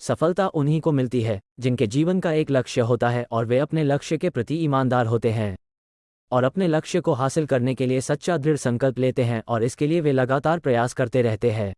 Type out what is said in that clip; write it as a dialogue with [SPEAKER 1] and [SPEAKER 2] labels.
[SPEAKER 1] सफलता उन्हीं को मिलती है, जिनके जीवन का एक लक्ष्य होता है और वे अपने लक्ष्य के प्रति ईमानदार होते हैं। और अपने लक्ष्य को हासिल करने के लिए सच्चा दृढ़ संकल्प लेते हैं और इसके लिए वे लगातार प्रयास करते रहते हैं।